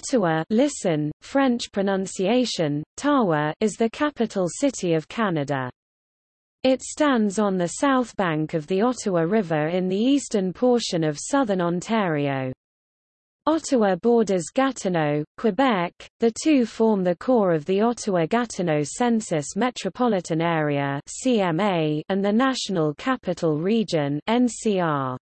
Ottawa listen, French pronunciation, Tawa is the capital city of Canada. It stands on the south bank of the Ottawa River in the eastern portion of southern Ontario. Ottawa borders Gatineau, Quebec. The two form the core of the Ottawa-Gatineau Census Metropolitan Area (CMA) and the National Capital Region (NCR).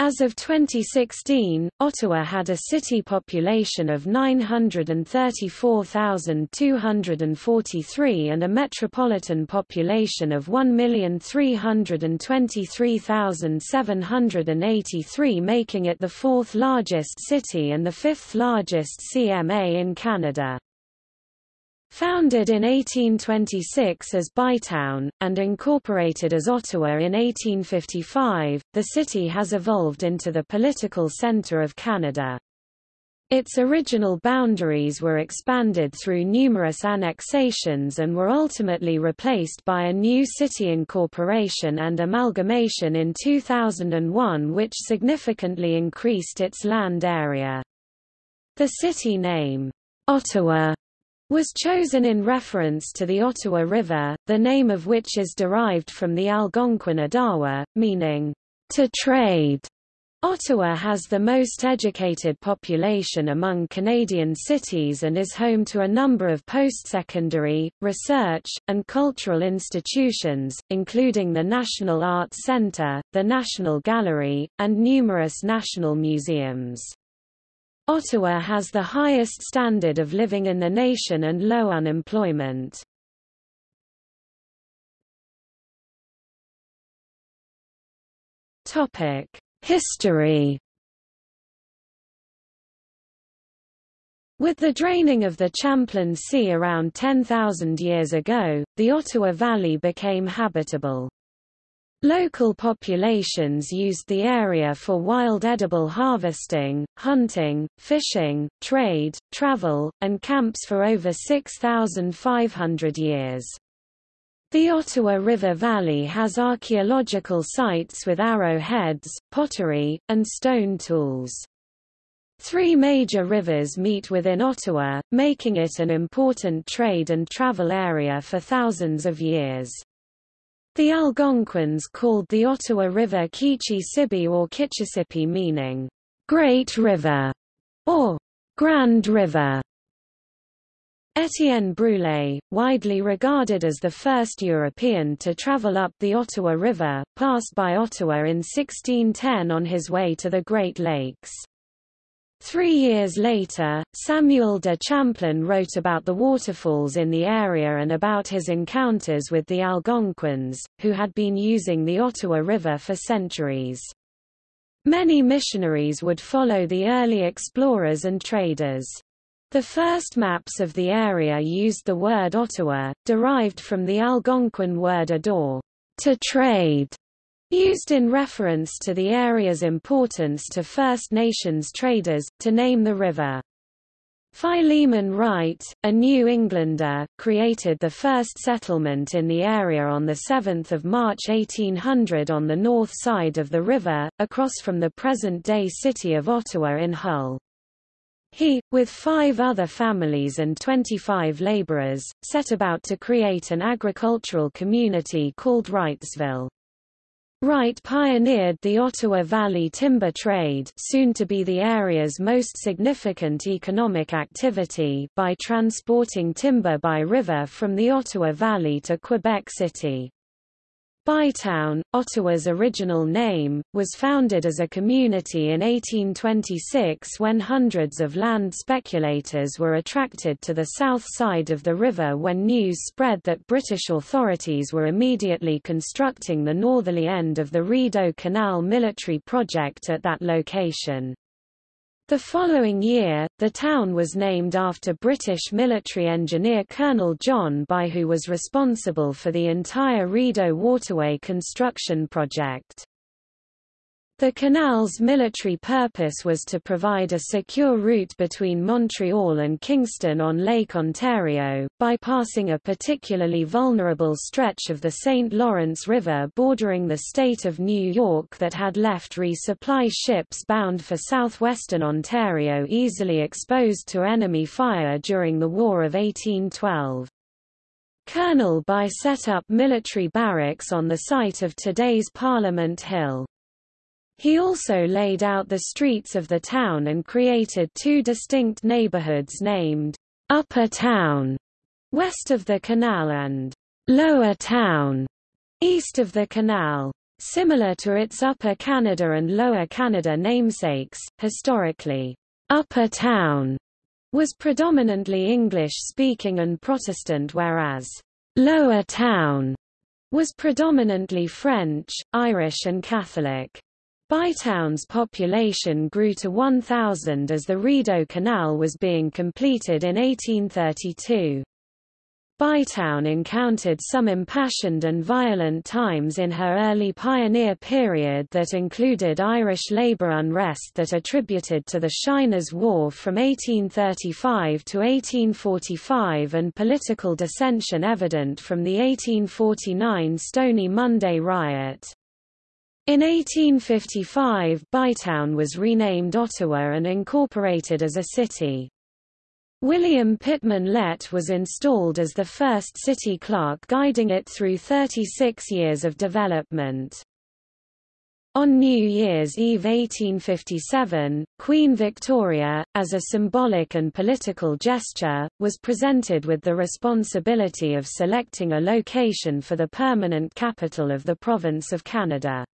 As of 2016, Ottawa had a city population of 934,243 and a metropolitan population of 1,323,783 making it the fourth largest city and the fifth largest CMA in Canada. Founded in 1826 as Bytown, and incorporated as Ottawa in 1855, the city has evolved into the political centre of Canada. Its original boundaries were expanded through numerous annexations and were ultimately replaced by a new city incorporation and amalgamation in 2001 which significantly increased its land area. The city name, Ottawa, was chosen in reference to the Ottawa River, the name of which is derived from the Algonquin Adawa, meaning, to trade. Ottawa has the most educated population among Canadian cities and is home to a number of post-secondary, research, and cultural institutions, including the National Arts Centre, the National Gallery, and numerous national museums. Ottawa has the highest standard of living in the nation and low unemployment. History With the draining of the Champlain Sea around 10,000 years ago, the Ottawa Valley became habitable. Local populations used the area for wild edible harvesting, hunting, fishing, trade, travel, and camps for over 6,500 years. The Ottawa River Valley has archaeological sites with arrowheads, pottery, and stone tools. Three major rivers meet within Ottawa, making it an important trade and travel area for thousands of years. The Algonquins called the Ottawa River Kichi-Sibi or Kitchissippi meaning, Great River, or Grand River. Etienne Brulé, widely regarded as the first European to travel up the Ottawa River, passed by Ottawa in 1610 on his way to the Great Lakes. Three years later, Samuel de Champlain wrote about the waterfalls in the area and about his encounters with the Algonquins, who had been using the Ottawa River for centuries. Many missionaries would follow the early explorers and traders. The first maps of the area used the word Ottawa, derived from the Algonquin word ador, to trade, Used in reference to the area's importance to First Nations traders, to name the river. Philemon Wright, a New Englander, created the first settlement in the area on 7 March 1800 on the north side of the river, across from the present-day city of Ottawa in Hull. He, with five other families and 25 laborers, set about to create an agricultural community called Wrightsville. Wright pioneered the Ottawa Valley timber trade soon to be the area's most significant economic activity by transporting timber by river from the Ottawa Valley to Quebec City. Bytown, Ottawa's original name, was founded as a community in 1826 when hundreds of land speculators were attracted to the south side of the river when news spread that British authorities were immediately constructing the northerly end of the Rideau Canal military project at that location. The following year, the town was named after British military engineer Colonel John By who was responsible for the entire Rideau Waterway construction project. The canal's military purpose was to provide a secure route between Montreal and Kingston on Lake Ontario, bypassing a particularly vulnerable stretch of the St. Lawrence River bordering the state of New York that had left resupply ships bound for southwestern Ontario easily exposed to enemy fire during the War of 1812. Colonel By set up military barracks on the site of today's Parliament Hill. He also laid out the streets of the town and created two distinct neighborhoods named Upper Town, west of the canal and Lower Town, east of the canal. Similar to its Upper Canada and Lower Canada namesakes, historically, Upper Town was predominantly English-speaking and Protestant whereas Lower Town was predominantly French, Irish and Catholic. Bytown's population grew to 1,000 as the Rideau Canal was being completed in 1832. Bytown encountered some impassioned and violent times in her early pioneer period that included Irish labour unrest that attributed to the Shiners' War from 1835 to 1845 and political dissension evident from the 1849 Stony Monday riot. In 1855 Bytown was renamed Ottawa and incorporated as a city. William Pittman Lett was installed as the first city clerk guiding it through 36 years of development. On New Year's Eve 1857, Queen Victoria, as a symbolic and political gesture, was presented with the responsibility of selecting a location for the permanent capital of the province of Canada.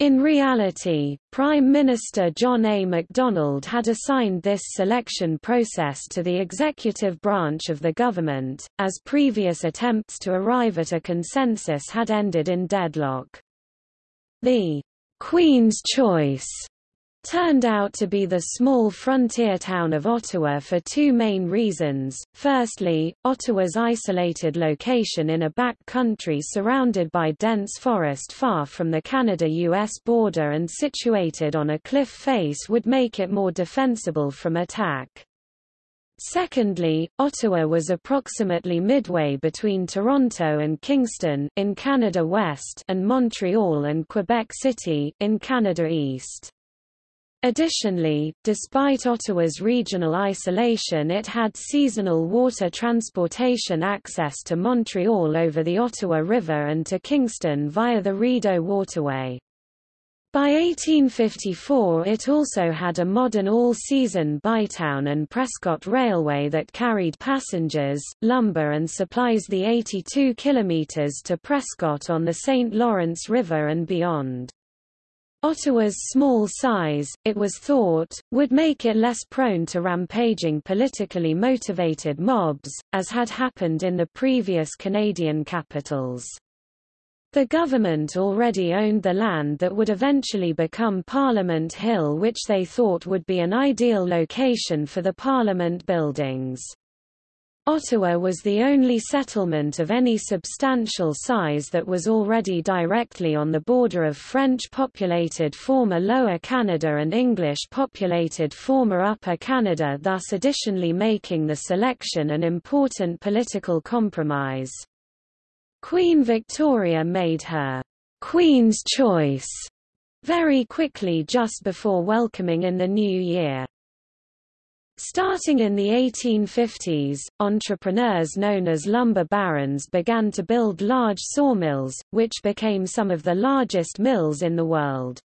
In reality, Prime Minister John A. Macdonald had assigned this selection process to the executive branch of the government, as previous attempts to arrive at a consensus had ended in deadlock. The Queen's Choice turned out to be the small frontier town of Ottawa for two main reasons. Firstly, Ottawa's isolated location in a back country surrounded by dense forest far from the Canada-US border and situated on a cliff face would make it more defensible from attack. Secondly, Ottawa was approximately midway between Toronto and Kingston in Canada West and Montreal and Quebec City in Canada East. Additionally, despite Ottawa's regional isolation it had seasonal water transportation access to Montreal over the Ottawa River and to Kingston via the Rideau Waterway. By 1854 it also had a modern all-season Bytown and Prescott Railway that carried passengers, lumber and supplies the 82 kilometres to Prescott on the St. Lawrence River and beyond. Ottawa's small size, it was thought, would make it less prone to rampaging politically motivated mobs, as had happened in the previous Canadian capitals. The government already owned the land that would eventually become Parliament Hill which they thought would be an ideal location for the Parliament buildings. Ottawa was the only settlement of any substantial size that was already directly on the border of French-populated former Lower Canada and English-populated former Upper Canada thus additionally making the selection an important political compromise. Queen Victoria made her Queen's Choice very quickly just before welcoming in the new year. Starting in the 1850s, entrepreneurs known as lumber barons began to build large sawmills, which became some of the largest mills in the world.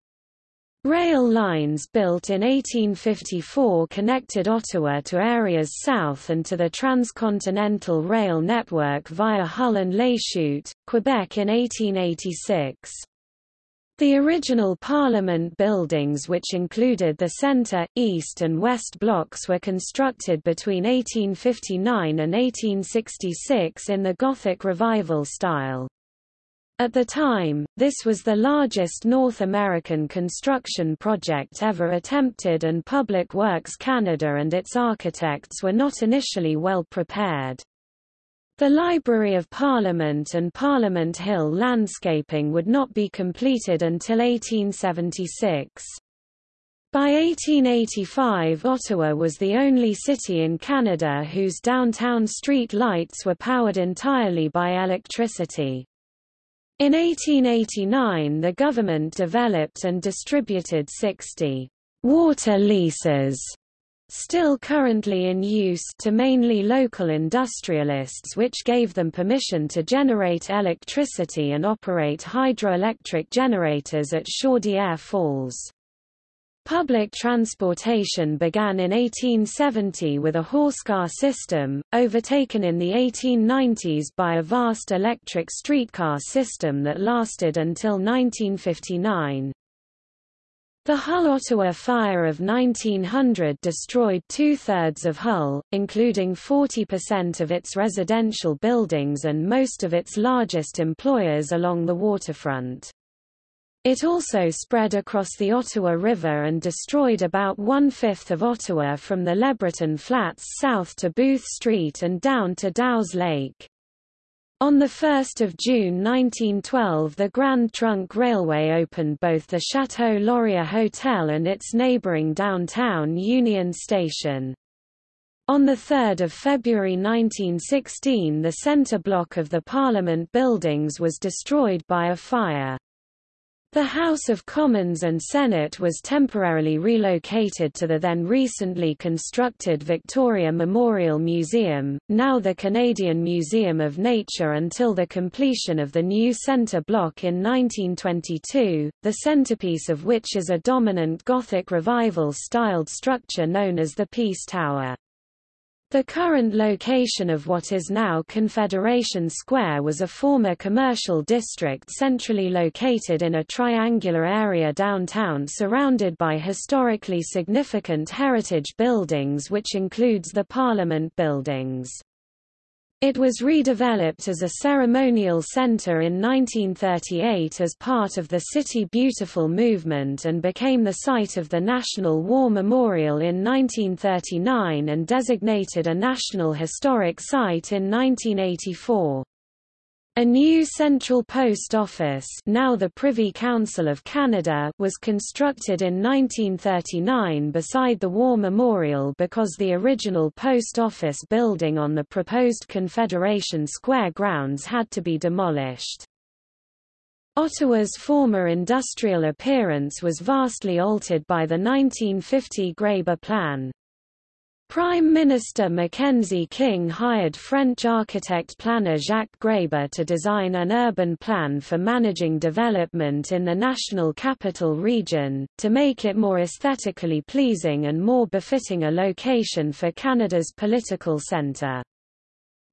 Rail lines built in 1854 connected Ottawa to areas south and to the transcontinental rail network via Hull and Lachute, Quebec in 1886. The original Parliament buildings which included the centre, east and west blocks were constructed between 1859 and 1866 in the Gothic Revival style. At the time, this was the largest North American construction project ever attempted and Public Works Canada and its architects were not initially well prepared. The Library of Parliament and Parliament Hill landscaping would not be completed until 1876. By 1885 Ottawa was the only city in Canada whose downtown street lights were powered entirely by electricity. In 1889 the government developed and distributed 60 water leases still currently in use to mainly local industrialists which gave them permission to generate electricity and operate hydroelectric generators at Chaudière Falls. Public transportation began in 1870 with a horsecar system, overtaken in the 1890s by a vast electric streetcar system that lasted until 1959. The Hull-Ottawa fire of 1900 destroyed two-thirds of Hull, including 40% of its residential buildings and most of its largest employers along the waterfront. It also spread across the Ottawa River and destroyed about one-fifth of Ottawa from the LeBreton Flats south to Booth Street and down to Dow's Lake. On 1 June 1912 the Grand Trunk Railway opened both the Chateau Laurier Hotel and its neighbouring downtown Union Station. On 3 February 1916 the centre block of the Parliament buildings was destroyed by a fire. The House of Commons and Senate was temporarily relocated to the then recently constructed Victoria Memorial Museum, now the Canadian Museum of Nature until the completion of the new centre block in 1922, the centrepiece of which is a dominant Gothic Revival-styled structure known as the Peace Tower. The current location of what is now Confederation Square was a former commercial district centrally located in a triangular area downtown surrounded by historically significant heritage buildings which includes the Parliament buildings. It was redeveloped as a ceremonial center in 1938 as part of the City Beautiful movement and became the site of the National War Memorial in 1939 and designated a National Historic Site in 1984. A new central post office now the Privy Council of Canada was constructed in 1939 beside the War Memorial because the original post office building on the proposed Confederation Square grounds had to be demolished. Ottawa's former industrial appearance was vastly altered by the 1950 Gréber Plan. Prime Minister Mackenzie King hired French architect-planner Jacques Gréber to design an urban plan for managing development in the National Capital Region, to make it more aesthetically pleasing and more befitting a location for Canada's political centre.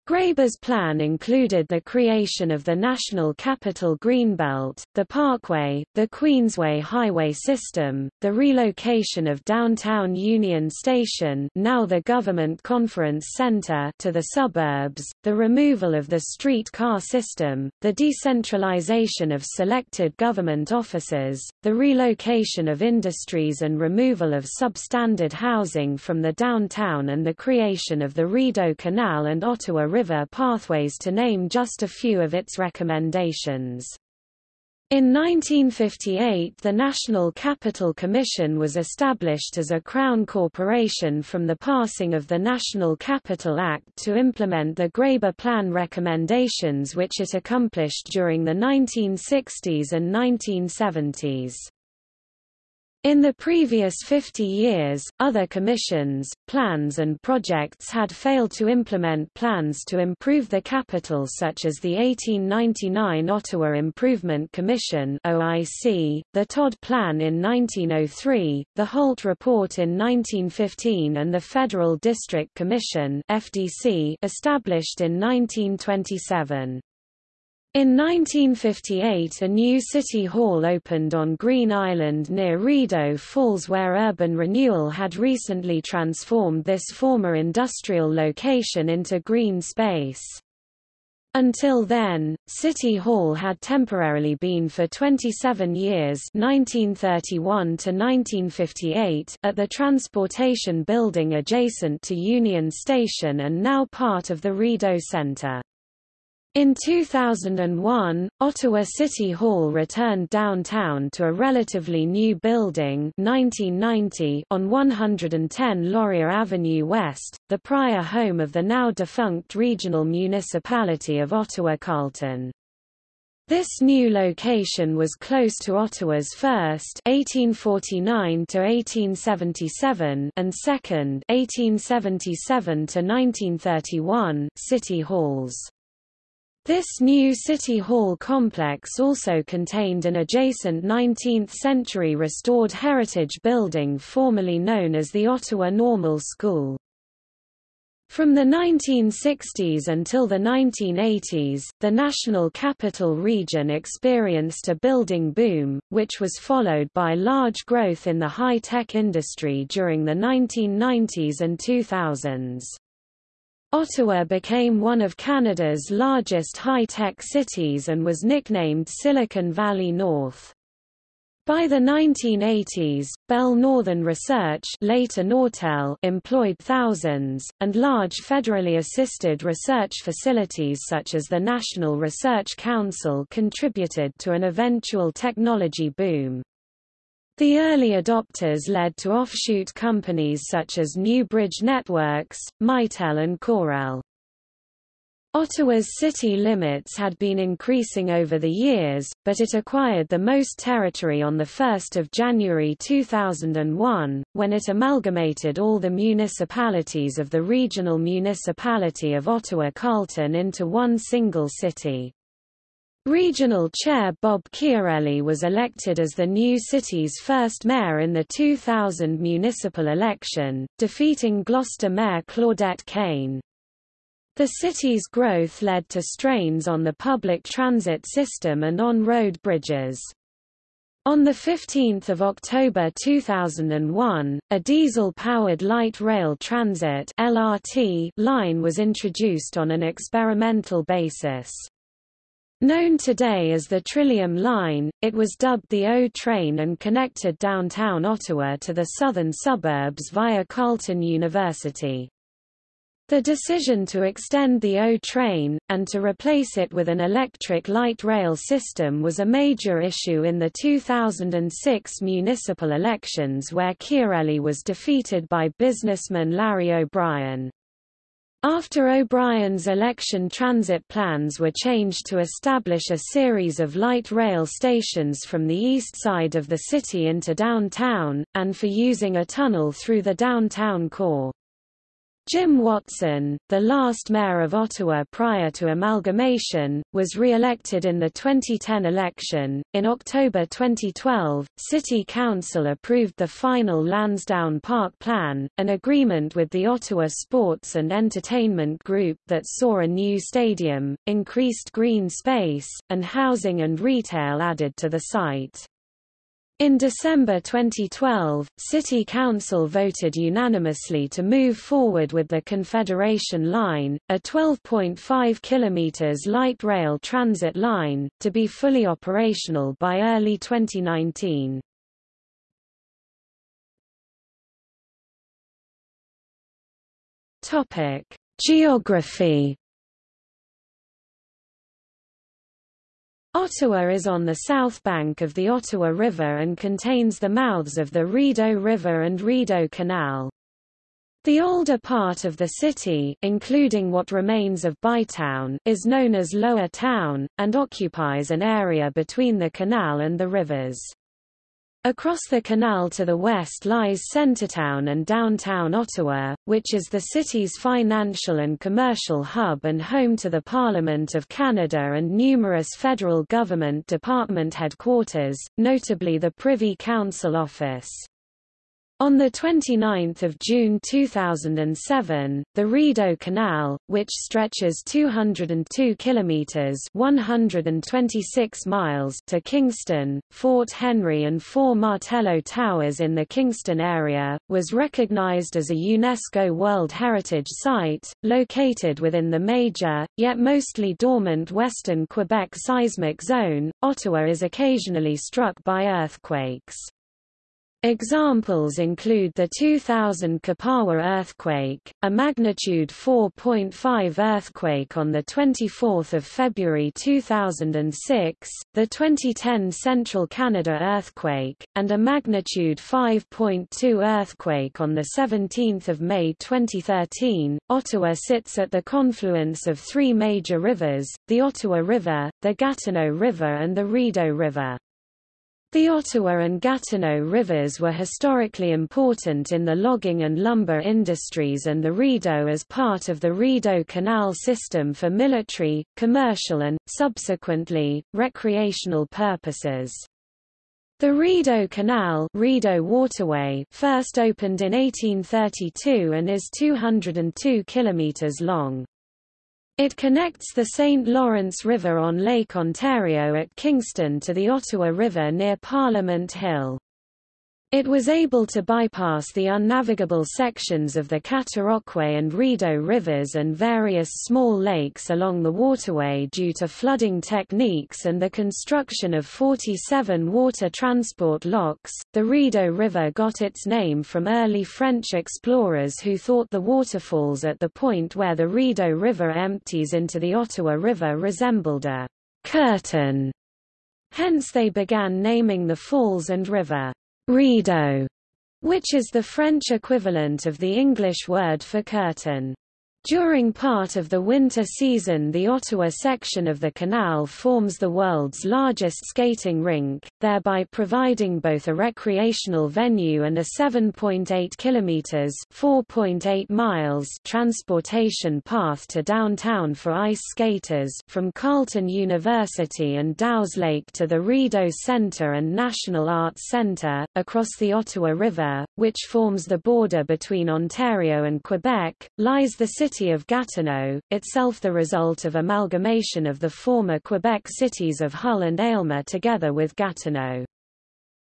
Gréber's plan included the creation of the National Capital Greenbelt, the Parkway, the Queensway highway system, the relocation of downtown Union Station now the Government Conference Centre to the suburbs, the removal of the streetcar system, the decentralization of selected government offices, the relocation of industries and removal of substandard housing from the downtown and the creation of the Rideau Canal and Ottawa River pathways to name just a few of its recommendations. In 1958 the National Capital Commission was established as a Crown corporation from the passing of the National Capital Act to implement the Gréber Plan recommendations which it accomplished during the 1960s and 1970s. In the previous 50 years, other commissions, plans and projects had failed to implement plans to improve the capital such as the 1899 Ottawa Improvement Commission OIC, the Todd Plan in 1903, the Holt Report in 1915 and the Federal District Commission FDC established in 1927. In 1958 a new city hall opened on Green Island near Rideau Falls where urban renewal had recently transformed this former industrial location into green space. Until then, City Hall had temporarily been for 27 years 1931 to 1958 at the Transportation Building adjacent to Union Station and now part of the Rideau Centre. In 2001, Ottawa City Hall returned downtown to a relatively new building 1990 on 110 Laurier Avenue West, the prior home of the now-defunct regional municipality of Ottawa-Carleton. This new location was close to Ottawa's first 1849 to 1877 and second 1877 to 1931 city halls. This new City Hall complex also contained an adjacent 19th-century restored heritage building formerly known as the Ottawa Normal School. From the 1960s until the 1980s, the National Capital Region experienced a building boom, which was followed by large growth in the high-tech industry during the 1990s and 2000s. Ottawa became one of Canada's largest high-tech cities and was nicknamed Silicon Valley North. By the 1980s, Bell Northern Research later Nortel employed thousands, and large federally assisted research facilities such as the National Research Council contributed to an eventual technology boom. The early adopters led to offshoot companies such as Newbridge Networks, Mitel and Corel. Ottawa's city limits had been increasing over the years, but it acquired the most territory on 1 January 2001, when it amalgamated all the municipalities of the regional municipality of Ottawa-Carleton into one single city. Regional Chair Bob Chiarelli was elected as the new city's first mayor in the 2000 municipal election, defeating Gloucester Mayor Claudette Cain. The city's growth led to strains on the public transit system and on road bridges. On 15 October 2001, a diesel-powered light rail transit LRT line was introduced on an experimental basis. Known today as the Trillium Line, it was dubbed the O Train and connected downtown Ottawa to the southern suburbs via Carleton University. The decision to extend the O train, and to replace it with an electric light rail system was a major issue in the 2006 municipal elections where Chiarelli was defeated by businessman Larry O'Brien. After O'Brien's election transit plans were changed to establish a series of light rail stations from the east side of the city into downtown, and for using a tunnel through the downtown core. Jim Watson, the last mayor of Ottawa prior to amalgamation, was re-elected in the 2010 election. In October 2012, City Council approved the final Lansdowne Park Plan, an agreement with the Ottawa Sports and Entertainment Group that saw a new stadium, increased green space, and housing and retail added to the site. In December 2012, City Council voted unanimously to move forward with the Confederation Line, a 12.5 km light rail transit line, to be fully operational by early 2019. Geography Ottawa is on the south bank of the Ottawa River and contains the mouths of the Rideau River and Rideau Canal. The older part of the city including what remains of Bytown is known as Lower Town, and occupies an area between the canal and the rivers. Across the canal to the west lies Centretown and downtown Ottawa, which is the city's financial and commercial hub and home to the Parliament of Canada and numerous federal government department headquarters, notably the Privy Council Office. On 29 June 2007, the Rideau Canal, which stretches 202 kilometers (126 miles) to Kingston, Fort Henry and four Martello Towers in the Kingston area, was recognized as a UNESCO World Heritage Site, located within the major, yet mostly dormant western Quebec seismic zone. Ottawa is occasionally struck by earthquakes. Examples include the 2000 Kipawa earthquake, a magnitude 4.5 earthquake on 24 February 2006, the 2010 Central Canada earthquake, and a magnitude 5.2 earthquake on 17 May 2013. Ottawa sits at the confluence of three major rivers, the Ottawa River, the Gatineau River and the Rideau River. The Ottawa and Gatineau rivers were historically important in the logging and lumber industries and the Rideau as part of the Rideau Canal system for military, commercial and, subsequently, recreational purposes. The Rideau Canal Rideau Waterway first opened in 1832 and is 202 kilometers long. It connects the St. Lawrence River on Lake Ontario at Kingston to the Ottawa River near Parliament Hill. It was able to bypass the unnavigable sections of the Cataraqui and Rideau rivers and various small lakes along the waterway due to flooding techniques and the construction of 47 water transport locks. The Rideau River got its name from early French explorers who thought the waterfalls at the point where the Rideau River empties into the Ottawa River resembled a curtain. Hence they began naming the falls and river Rideau, which is the French equivalent of the English word for curtain. During part of the winter season the Ottawa section of the canal forms the world's largest skating rink, thereby providing both a recreational venue and a 7.8 kilometers (4.8 miles) transportation path to downtown for ice skaters from Carleton University and Dow's Lake to the Rideau Centre and National Arts Centre, across the Ottawa River, which forms the border between Ontario and Quebec, lies the city city of Gatineau, itself the result of amalgamation of the former Quebec cities of Hull and Aylmer together with Gatineau.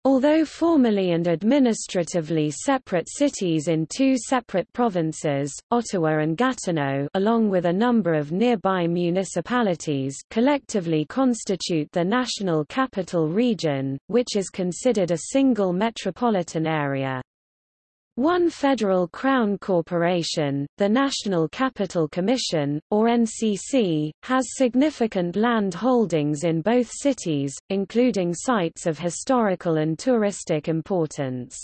Although formally and administratively separate cities in two separate provinces, Ottawa and Gatineau along with a number of nearby municipalities collectively constitute the National Capital Region, which is considered a single metropolitan area. One federal crown corporation, the National Capital Commission, or NCC, has significant land holdings in both cities, including sites of historical and touristic importance.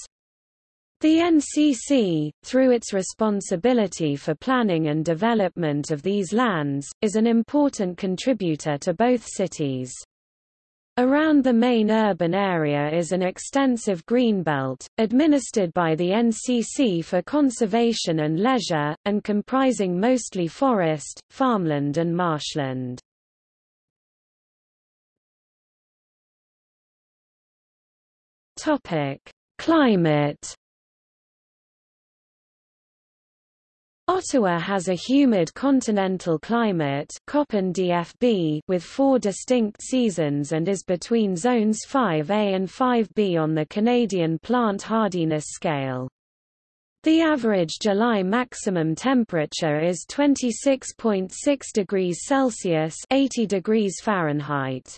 The NCC, through its responsibility for planning and development of these lands, is an important contributor to both cities. Around the main urban area is an extensive greenbelt, administered by the NCC for conservation and leisure, and comprising mostly forest, farmland and marshland. Climate Ottawa has a humid continental climate DFB with four distinct seasons and is between zones 5A and 5B on the Canadian plant hardiness scale. The average July maximum temperature is 26.6 degrees Celsius 80 degrees Fahrenheit.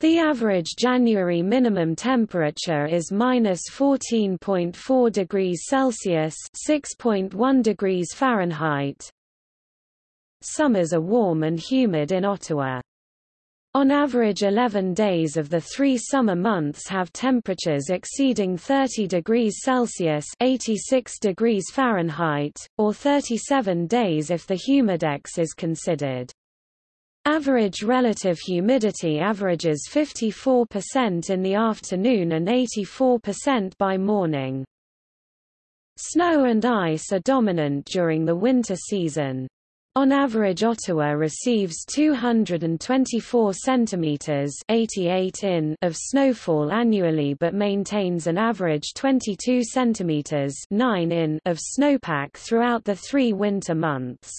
The average January minimum temperature is minus 14.4 degrees Celsius (6.1 degrees Fahrenheit). Summers are warm and humid in Ottawa. On average 11 days of the three summer months have temperatures exceeding 30 degrees Celsius 86 degrees Fahrenheit, or 37 days if the humidex is considered. Average relative humidity averages 54% in the afternoon and 84% by morning. Snow and ice are dominant during the winter season. On average Ottawa receives 224 centimeters 88 in of snowfall annually but maintains an average 22 centimeters 9 in of snowpack throughout the 3 winter months.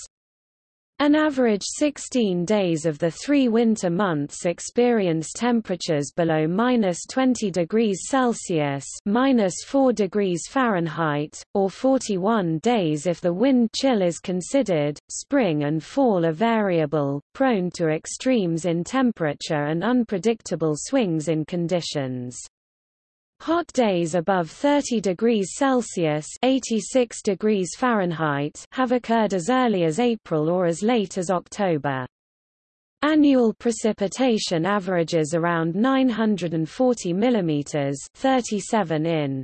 An average 16 days of the three winter months experience temperatures below minus 20 degrees Celsius minus 4 degrees Fahrenheit, or 41 days if the wind chill is considered. Spring and fall are variable, prone to extremes in temperature and unpredictable swings in conditions. Hot days above 30 degrees Celsius 86 degrees Fahrenheit have occurred as early as April or as late as October. Annual precipitation averages around 940 mm 37 in.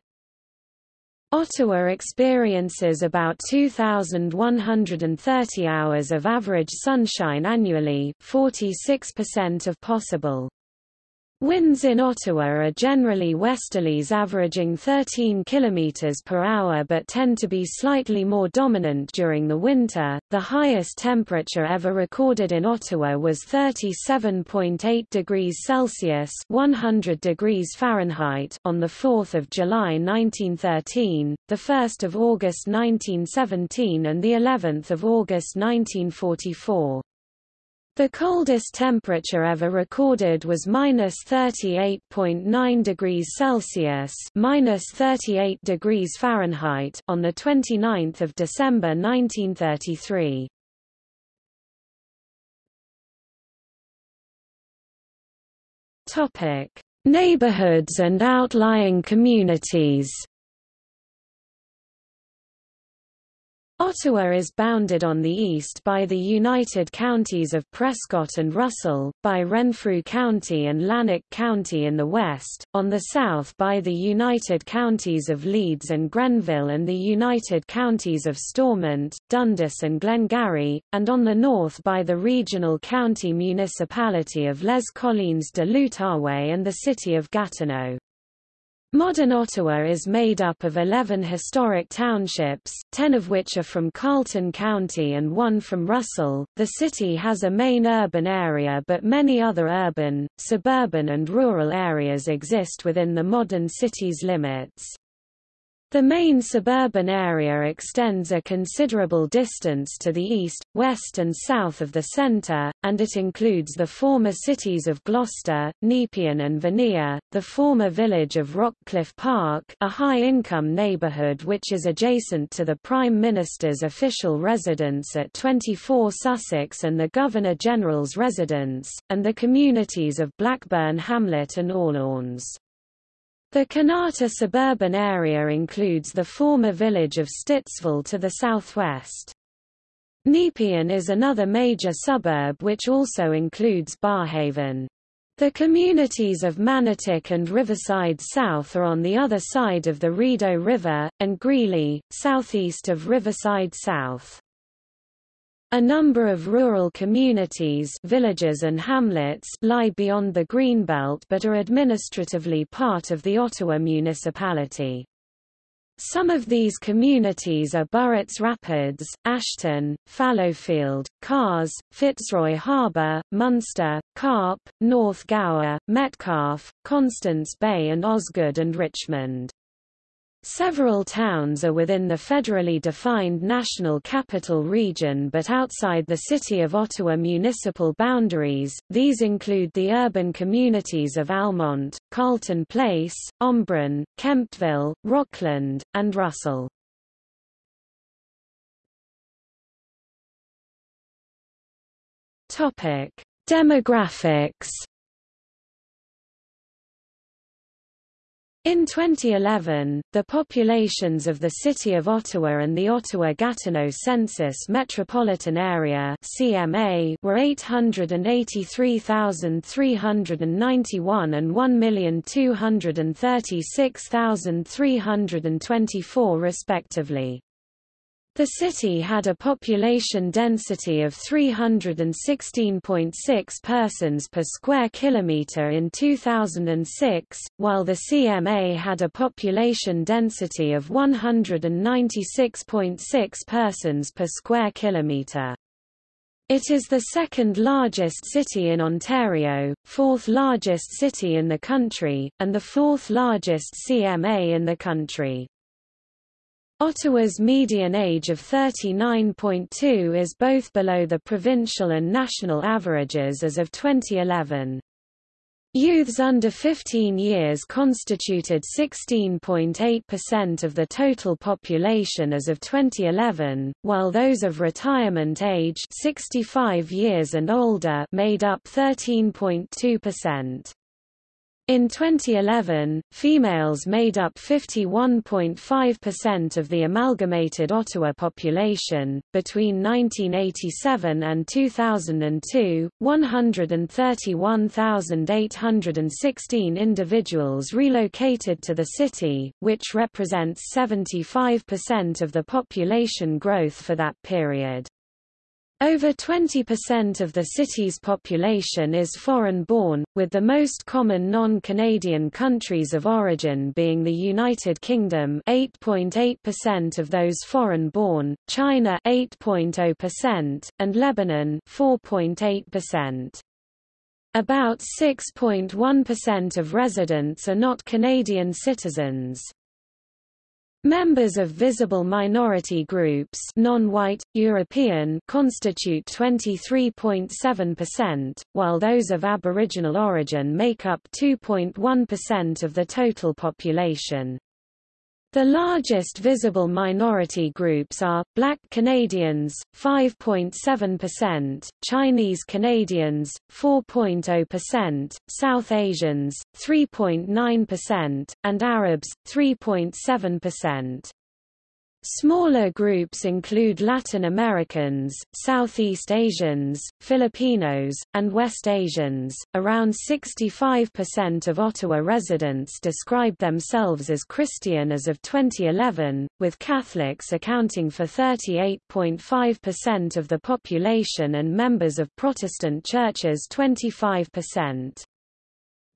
Ottawa experiences about 2,130 hours of average sunshine annually 46% of possible. Winds in Ottawa are generally westerlies averaging 13 km per hour but tend to be slightly more dominant during the winter. The highest temperature ever recorded in Ottawa was 37.8 degrees Celsius (100 degrees Fahrenheit) on the 4th of July 1913, the 1st of August 1917 and the 11th of August 1944. The coldest temperature ever recorded was minus 38.9 degrees Celsius minus 38 degrees Fahrenheit on the 29th of December 1933. Topic: Neighborhoods and outlying communities. Ottawa is bounded on the east by the united counties of Prescott and Russell, by Renfrew County and Lanark County in the west, on the south by the united counties of Leeds and Grenville and the united counties of Stormont, Dundas and Glengarry, and on the north by the regional county municipality of Les Collines de l'Outaouais and the city of Gatineau. Modern Ottawa is made up of 11 historic townships, 10 of which are from Carleton County and one from Russell. The city has a main urban area but many other urban, suburban and rural areas exist within the modern city's limits. The main suburban area extends a considerable distance to the east, west and south of the centre, and it includes the former cities of Gloucester, Nepean and Vanier, the former village of Rockcliffe Park a high-income neighbourhood which is adjacent to the Prime Minister's official residence at 24 Sussex and the Governor-General's residence, and the communities of Blackburn Hamlet and Orleans. The Kanata suburban area includes the former village of Stittsville to the southwest. Nepean is another major suburb which also includes Barrhaven. The communities of Manotick and Riverside South are on the other side of the Rideau River, and Greeley, southeast of Riverside South. A number of rural communities villages and hamlets lie beyond the Greenbelt but are administratively part of the Ottawa municipality. Some of these communities are Burritts Rapids, Ashton, Fallowfield, Kars, Fitzroy Harbour, Munster, Carp, North Gower, Metcalfe, Constance Bay and Osgoode and Richmond. Several towns are within the federally defined National Capital Region but outside the City of Ottawa municipal boundaries, these include the urban communities of Almonte, Carleton Place, Embrun, Kemptville, Rockland, and Russell. Demographics In 2011, the populations of the City of Ottawa and the Ottawa-Gatineau Census Metropolitan Area CMA were 883,391 and 1,236,324 respectively. The city had a population density of 316.6 persons per square kilometre in 2006, while the CMA had a population density of 196.6 persons per square kilometre. It is the second largest city in Ontario, fourth largest city in the country, and the fourth largest CMA in the country. Ottawa's median age of 39.2 is both below the provincial and national averages as of 2011. Youths under 15 years constituted 16.8% of the total population as of 2011, while those of retirement age 65 years and older made up 13.2%. In 2011, females made up 51.5% of the amalgamated Ottawa population. Between 1987 and 2002, 131,816 individuals relocated to the city, which represents 75% of the population growth for that period. Over 20% of the city's population is foreign-born, with the most common non-Canadian countries of origin being the United Kingdom 8.8% of those foreign-born, China 8.0%, and Lebanon 4.8%. About 6.1% of residents are not Canadian citizens. Members of visible minority groups non-white, European constitute 23.7%, while those of Aboriginal origin make up 2.1% of the total population. The largest visible minority groups are, Black Canadians, 5.7%, Chinese Canadians, 4.0%, South Asians, 3.9%, and Arabs, 3.7%. Smaller groups include Latin Americans, Southeast Asians, Filipinos, and West Asians. Around 65% of Ottawa residents describe themselves as Christian as of 2011, with Catholics accounting for 38.5% of the population and members of Protestant churches 25%.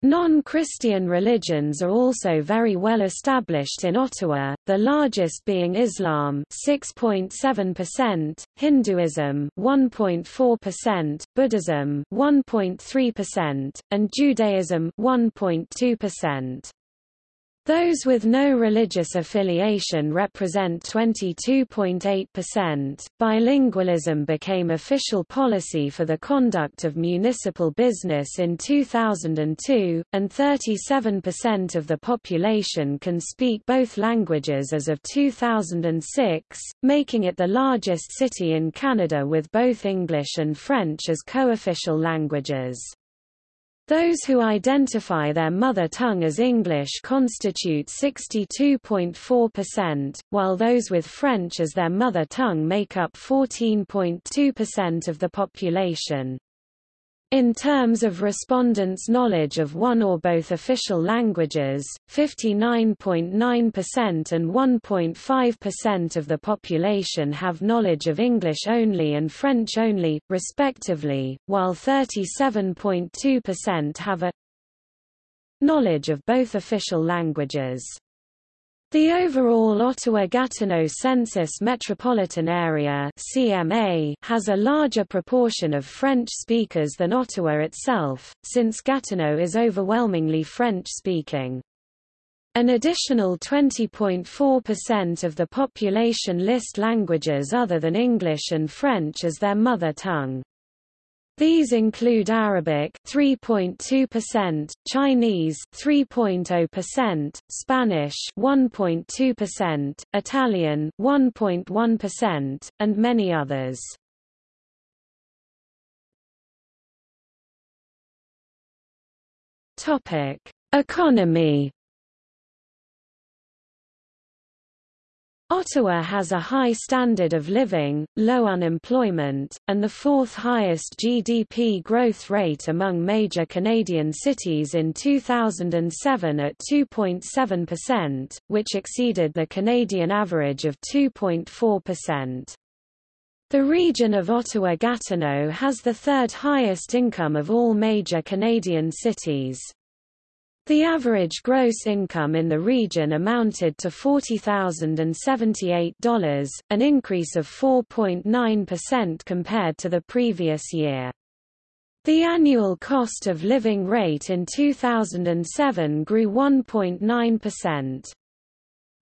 Non-Christian religions are also very well established in Ottawa, the largest being Islam 6.7%, Hinduism 1.4%, Buddhism 1.3%, and Judaism 1.2%. Those with no religious affiliation represent 22.8%. Bilingualism became official policy for the conduct of municipal business in 2002, and 37% of the population can speak both languages as of 2006, making it the largest city in Canada with both English and French as co-official languages. Those who identify their mother tongue as English constitute 62.4%, while those with French as their mother tongue make up 14.2% of the population. In terms of respondents' knowledge of one or both official languages, 59.9% and 1.5% of the population have knowledge of English only and French only, respectively, while 37.2% have a knowledge of both official languages. The overall Ottawa-Gatineau Census Metropolitan Area CMA has a larger proportion of French speakers than Ottawa itself, since Gatineau is overwhelmingly French-speaking. An additional 20.4% of the population list languages other than English and French as their mother tongue. These include Arabic 3.2%, Chinese 3.0%, Spanish 1.2%, Italian 1.1%, and many others. Topic: Economy Ottawa has a high standard of living, low unemployment, and the fourth highest GDP growth rate among major Canadian cities in 2007 at 2.7%, which exceeded the Canadian average of 2.4%. The region of Ottawa-Gatineau has the third highest income of all major Canadian cities. The average gross income in the region amounted to $40,078, an increase of 4.9% compared to the previous year. The annual cost of living rate in 2007 grew 1.9%.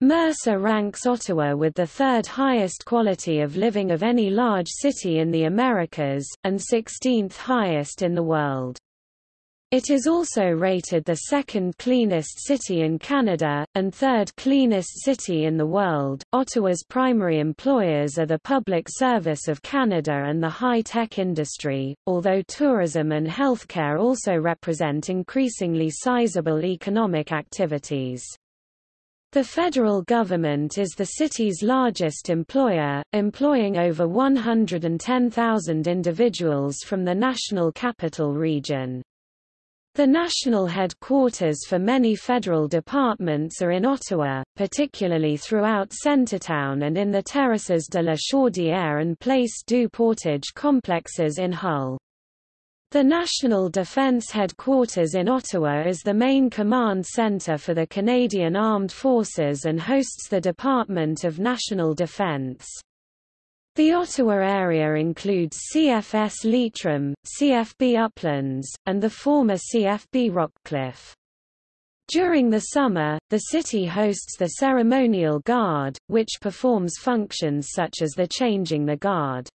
Mercer ranks Ottawa with the third highest quality of living of any large city in the Americas, and 16th highest in the world. It is also rated the second cleanest city in Canada, and third cleanest city in the world. Ottawa's primary employers are the Public Service of Canada and the high-tech industry, although tourism and healthcare also represent increasingly sizable economic activities. The federal government is the city's largest employer, employing over 110,000 individuals from the National Capital Region. The national headquarters for many federal departments are in Ottawa, particularly throughout Centretown and in the Terraces de la Chaudière and Place du Portage complexes in Hull. The National Defence Headquarters in Ottawa is the main command centre for the Canadian Armed Forces and hosts the Department of National Defence. The Ottawa area includes CFS Leitrim, CFB Uplands, and the former CFB Rockcliffe. During the summer, the city hosts the Ceremonial Guard, which performs functions such as the changing the guard.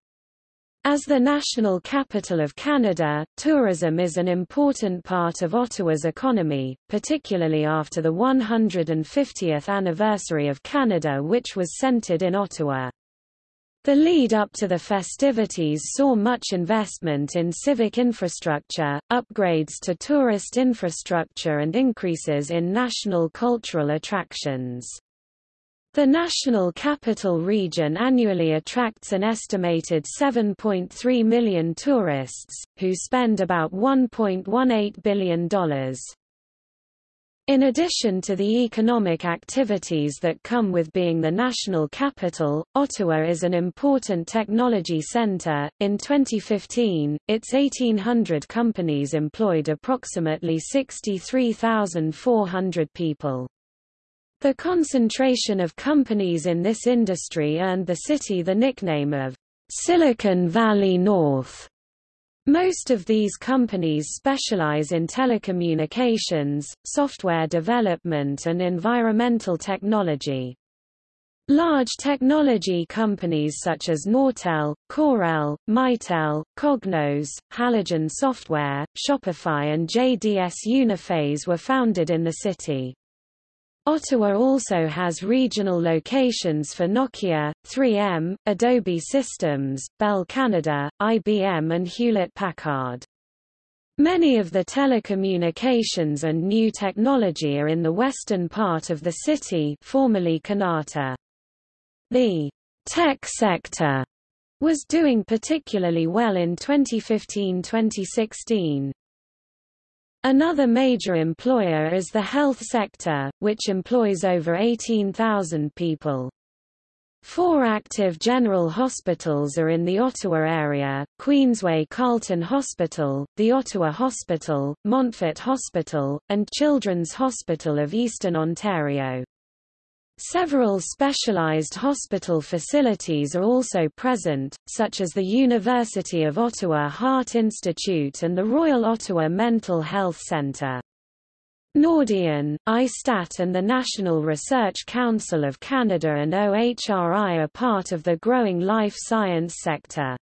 As the national capital of Canada, tourism is an important part of Ottawa's economy, particularly after the 150th anniversary of Canada which was centered in Ottawa. The lead up to the festivities saw much investment in civic infrastructure, upgrades to tourist infrastructure and increases in national cultural attractions. The National Capital Region annually attracts an estimated 7.3 million tourists, who spend about $1.18 billion. In addition to the economic activities that come with being the national capital, Ottawa is an important technology centre. In 2015, its 1,800 companies employed approximately 63,400 people. The concentration of companies in this industry earned the city the nickname of Silicon Valley North. Most of these companies specialize in telecommunications, software development and environmental technology. Large technology companies such as Nortel, Corel, Mitel, Cognos, Halogen Software, Shopify and JDS Uniphase were founded in the city. Ottawa also has regional locations for Nokia, 3M, Adobe Systems, Bell Canada, IBM and Hewlett-Packard. Many of the telecommunications and new technology are in the western part of the city formerly Kanata. The tech sector was doing particularly well in 2015-2016. Another major employer is the health sector, which employs over 18,000 people. Four active general hospitals are in the Ottawa area, Queensway Carleton Hospital, the Ottawa Hospital, Montfort Hospital, and Children's Hospital of Eastern Ontario. Several specialized hospital facilities are also present, such as the University of Ottawa Heart Institute and the Royal Ottawa Mental Health Centre. Nordion, ISTAT and the National Research Council of Canada and OHRI are part of the growing life science sector.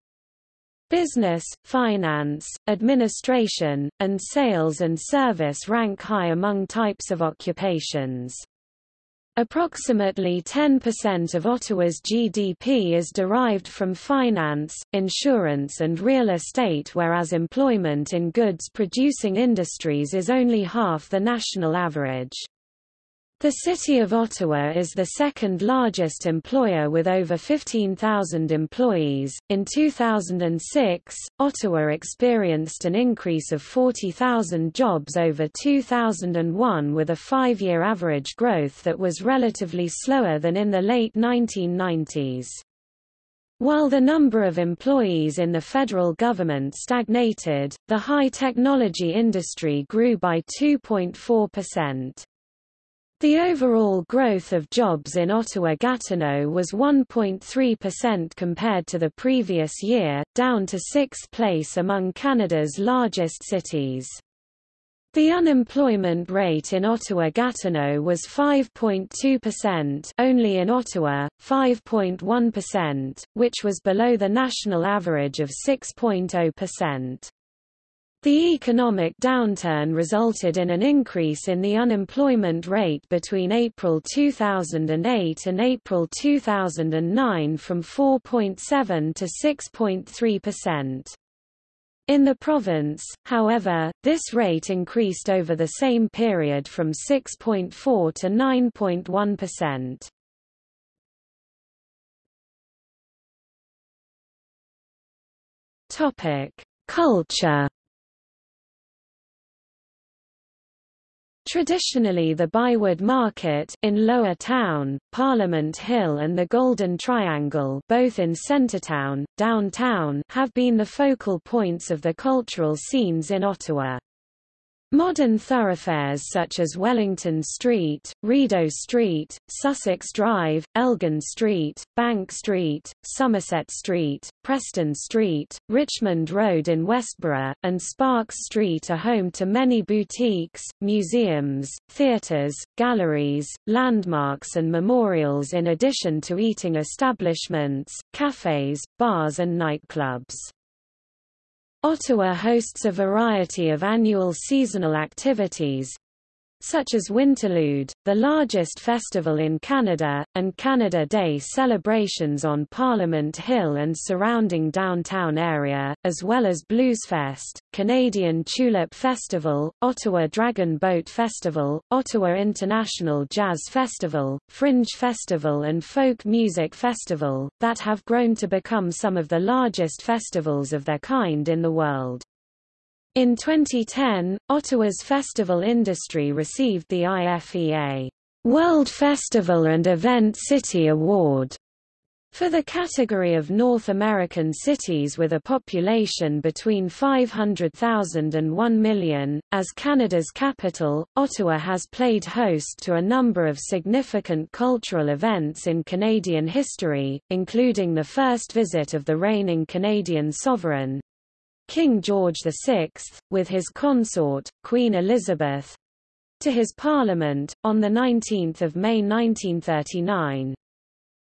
Business, finance, administration, and sales and service rank high among types of occupations. Approximately 10% of Ottawa's GDP is derived from finance, insurance and real estate whereas employment in goods-producing industries is only half the national average. The City of Ottawa is the second largest employer with over 15,000 employees. In 2006, Ottawa experienced an increase of 40,000 jobs over 2001 with a five year average growth that was relatively slower than in the late 1990s. While the number of employees in the federal government stagnated, the high technology industry grew by 2.4%. The overall growth of jobs in Ottawa-Gatineau was 1.3% compared to the previous year, down to sixth place among Canada's largest cities. The unemployment rate in Ottawa-Gatineau was 5.2% only in Ottawa, 5.1%, which was below the national average of 6.0%. The economic downturn resulted in an increase in the unemployment rate between April 2008 and April 2009 from 4.7 to 6.3%. In the province, however, this rate increased over the same period from 6.4 to 9.1%. Topic: Culture Traditionally the ByWard Market in Lower Town, Parliament Hill and the Golden Triangle both in Centretown, downtown have been the focal points of the cultural scenes in Ottawa. Modern thoroughfares such as Wellington Street, Rideau Street, Sussex Drive, Elgin Street, Bank Street, Somerset Street, Preston Street, Richmond Road in Westboro, and Sparks Street are home to many boutiques, museums, theatres, galleries, landmarks and memorials in addition to eating establishments, cafes, bars and nightclubs. Ottawa hosts a variety of annual seasonal activities, such as Winterlude, the largest festival in Canada, and Canada Day celebrations on Parliament Hill and surrounding downtown area, as well as Bluesfest, Canadian Tulip Festival, Ottawa Dragon Boat Festival, Ottawa International Jazz Festival, Fringe Festival and Folk Music Festival, that have grown to become some of the largest festivals of their kind in the world. In 2010, Ottawa's festival industry received the IFEA World Festival and Event City Award for the category of North American cities with a population between 500,000 and 1 million, as Canada's capital, Ottawa has played host to a number of significant cultural events in Canadian history, including the first visit of the reigning Canadian sovereign, King George VI, with his consort, Queen Elizabeth, to his parliament, on 19 May 1939.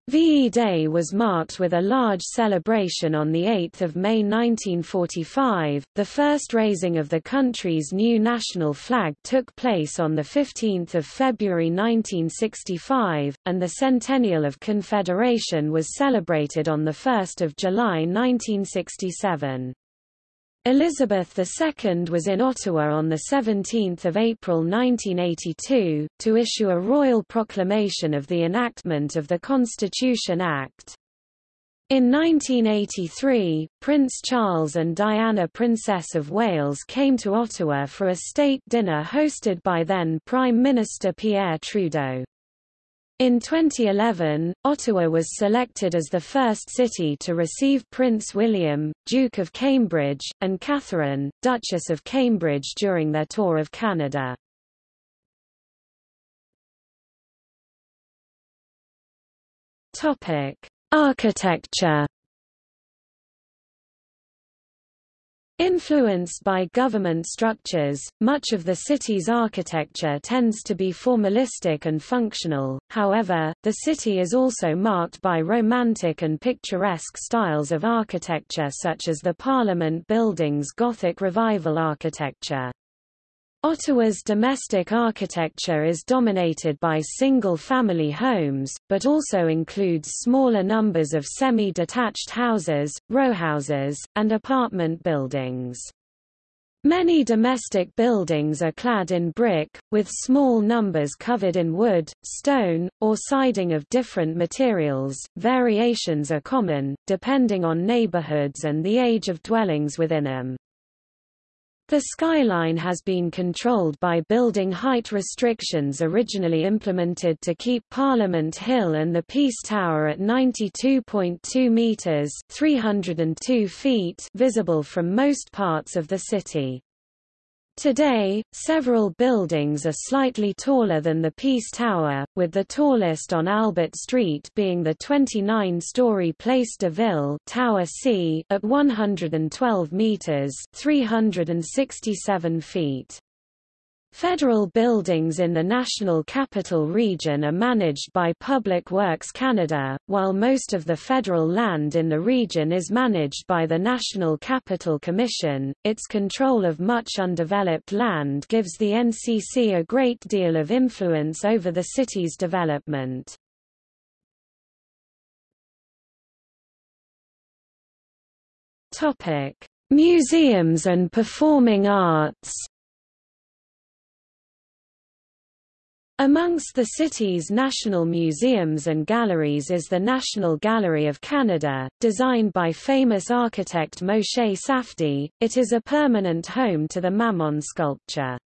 VE Day was marked with a large celebration on 8 May 1945. The first raising of the country's new national flag took place on 15 February 1965, and the centennial of Confederation was celebrated on 1 July 1967. Elizabeth II was in Ottawa on 17 April 1982, to issue a royal proclamation of the enactment of the Constitution Act. In 1983, Prince Charles and Diana Princess of Wales came to Ottawa for a state dinner hosted by then Prime Minister Pierre Trudeau. In 2011, Ottawa was selected as the first city to receive Prince William, Duke of Cambridge, and Catherine, Duchess of Cambridge during their tour of Canada. Architecture Influenced by government structures, much of the city's architecture tends to be formalistic and functional, however, the city is also marked by romantic and picturesque styles of architecture such as the Parliament Building's Gothic Revival architecture. Ottawa's domestic architecture is dominated by single-family homes, but also includes smaller numbers of semi-detached houses, rowhouses, and apartment buildings. Many domestic buildings are clad in brick, with small numbers covered in wood, stone, or siding of different materials. Variations are common, depending on neighborhoods and the age of dwellings within them. The skyline has been controlled by building height restrictions originally implemented to keep Parliament Hill and the Peace Tower at 92.2 metres 302 feet visible from most parts of the city. Today, several buildings are slightly taller than the Peace Tower, with the tallest on Albert Street being the 29-story Place de Ville Tower C at 112 meters (367 feet). Federal buildings in the National Capital Region are managed by Public Works Canada, while most of the federal land in the region is managed by the National Capital Commission. Its control of much undeveloped land gives the NCC a great deal of influence over the city's development. Topic: Museums and performing arts. Amongst the city's national museums and galleries is the National Gallery of Canada, designed by famous architect Moshe Safdie. It is a permanent home to the Maman sculpture.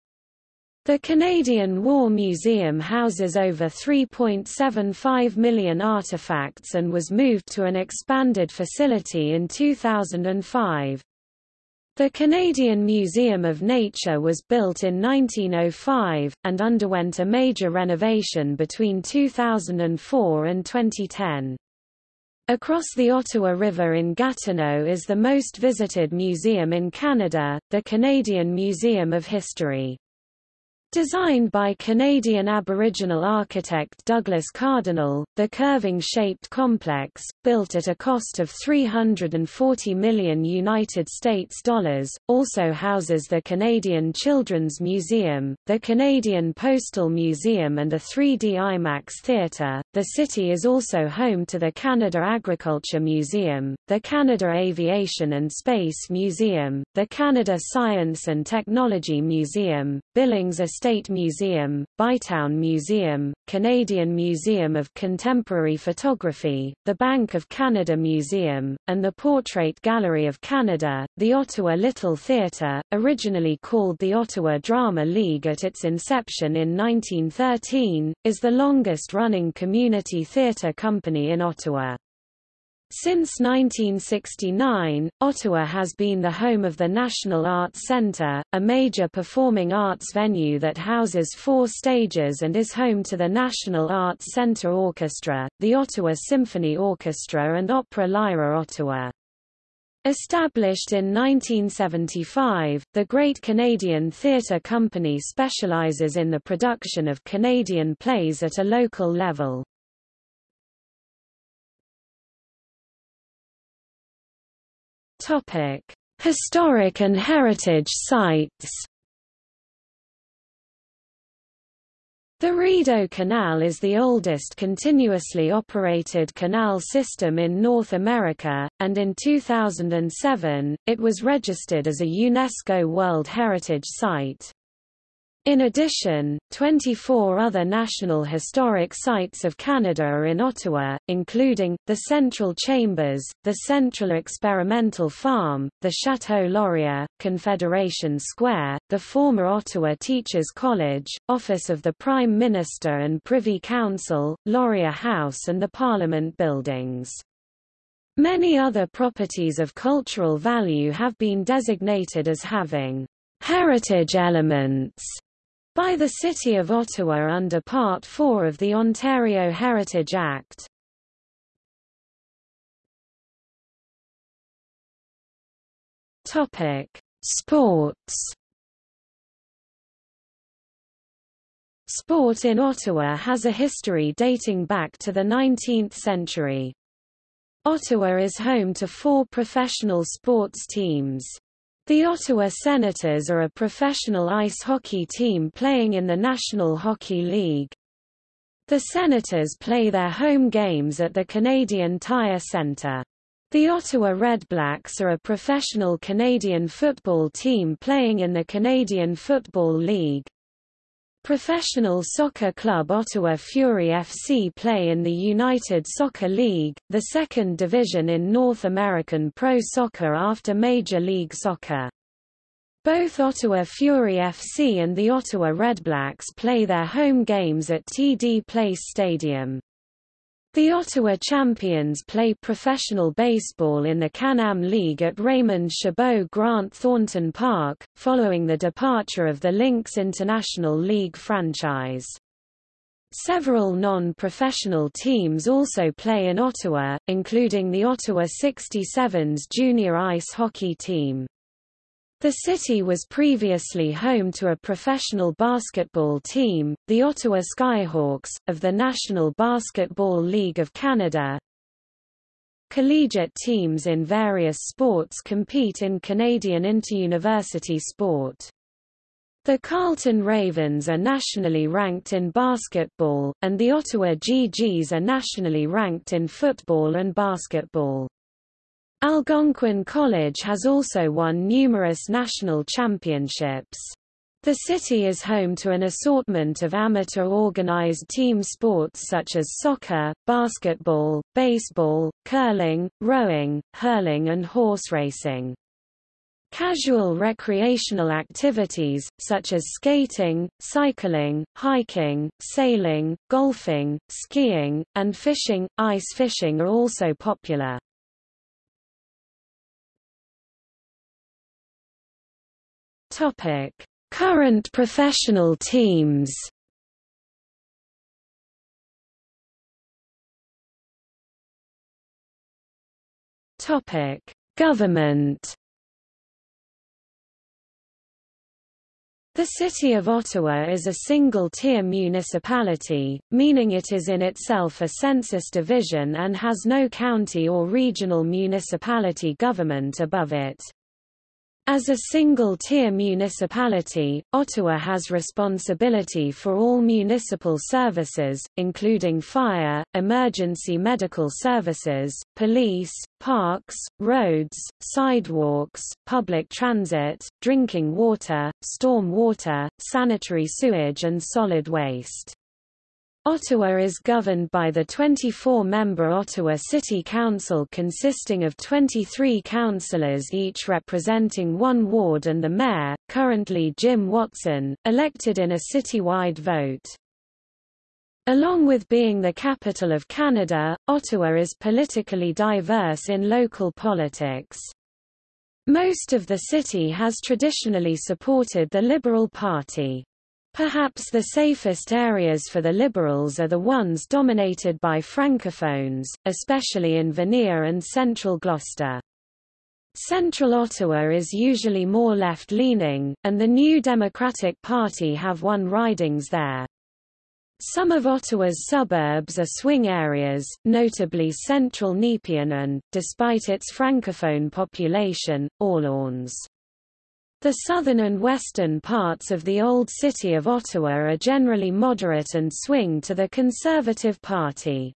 The Canadian War Museum houses over 3.75 million artifacts and was moved to an expanded facility in 2005. The Canadian Museum of Nature was built in 1905, and underwent a major renovation between 2004 and 2010. Across the Ottawa River in Gatineau is the most visited museum in Canada, the Canadian Museum of History. Designed by Canadian Aboriginal architect Douglas Cardinal, the curving-shaped complex, built at a cost of 340 million United States dollars, also houses the Canadian Children's Museum, the Canadian Postal Museum and a 3D IMAX theatre. The city is also home to the Canada Agriculture Museum, the Canada Aviation and Space Museum, the Canada Science and Technology Museum, Billings Estate Museum, Bytown Museum, Canadian Museum of Contemporary Photography, the Bank of Canada Museum, and the Portrait Gallery of Canada. The Ottawa Little Theatre, originally called the Ottawa Drama League at its inception in 1913, is the longest-running community theatre company in Ottawa. Since 1969, Ottawa has been the home of the National Arts Centre, a major performing arts venue that houses four stages and is home to the National Arts Centre Orchestra, the Ottawa Symphony Orchestra and Opera Lyra Ottawa. Established in 1975, the Great Canadian Theatre Company specializes in the production of Canadian plays at a local level. Topic: Historic and heritage sites. The Rideau Canal is the oldest continuously operated canal system in North America, and in 2007, it was registered as a UNESCO World Heritage Site. In addition, 24 other National Historic Sites of Canada are in Ottawa, including, the Central Chambers, the Central Experimental Farm, the Chateau Laurier, Confederation Square, the former Ottawa Teachers College, Office of the Prime Minister and Privy Council, Laurier House and the Parliament Buildings. Many other properties of cultural value have been designated as having heritage elements by the City of Ottawa under Part 4 of the Ontario Heritage Act. Topic: Sports. Sport in Ottawa has a history dating back to the 19th century. Ottawa is home to four professional sports teams. The Ottawa Senators are a professional ice hockey team playing in the National Hockey League. The Senators play their home games at the Canadian Tire Centre. The Ottawa Redblacks are a professional Canadian football team playing in the Canadian Football League. Professional soccer club Ottawa Fury FC play in the United Soccer League, the second division in North American pro soccer after Major League Soccer. Both Ottawa Fury FC and the Ottawa Redblacks play their home games at TD Place Stadium. The Ottawa Champions play professional baseball in the Can-Am League at Raymond Chabot Grant Thornton Park, following the departure of the Lynx International League franchise. Several non-professional teams also play in Ottawa, including the Ottawa 67s junior ice hockey team. The city was previously home to a professional basketball team, the Ottawa Skyhawks, of the National Basketball League of Canada. Collegiate teams in various sports compete in Canadian interuniversity sport. The Carleton Ravens are nationally ranked in basketball, and the Ottawa GGs are nationally ranked in football and basketball. Algonquin College has also won numerous national championships. The city is home to an assortment of amateur organized team sports such as soccer, basketball, baseball, curling, rowing, hurling and horse racing. Casual recreational activities, such as skating, cycling, hiking, sailing, golfing, skiing, and fishing, ice fishing are also popular. Topic: Current professional teams. Topic: Government. The City of Ottawa is a single-tier municipality, meaning it is in itself a census division and has no county or regional municipality government above it. As a single-tier municipality, Ottawa has responsibility for all municipal services, including fire, emergency medical services, police, parks, roads, sidewalks, public transit, drinking water, storm water, sanitary sewage and solid waste. Ottawa is governed by the 24-member Ottawa City Council consisting of 23 councillors each representing one ward and the mayor, currently Jim Watson, elected in a citywide vote. Along with being the capital of Canada, Ottawa is politically diverse in local politics. Most of the city has traditionally supported the Liberal Party. Perhaps the safest areas for the Liberals are the ones dominated by Francophones, especially in Vanier and central Gloucester. Central Ottawa is usually more left-leaning, and the New Democratic Party have won ridings there. Some of Ottawa's suburbs are swing areas, notably central Nepean and, despite its francophone population, Orleans. The southern and western parts of the Old City of Ottawa are generally moderate and swing to the Conservative Party.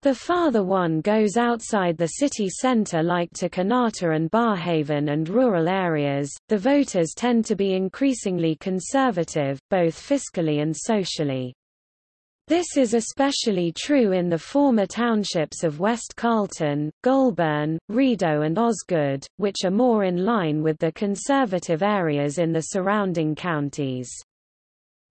The farther one goes outside the city centre like to Kanata and Barrhaven and rural areas, the voters tend to be increasingly conservative, both fiscally and socially. This is especially true in the former townships of West Carleton, Goulburn, Rideau and Osgoode, which are more in line with the conservative areas in the surrounding counties.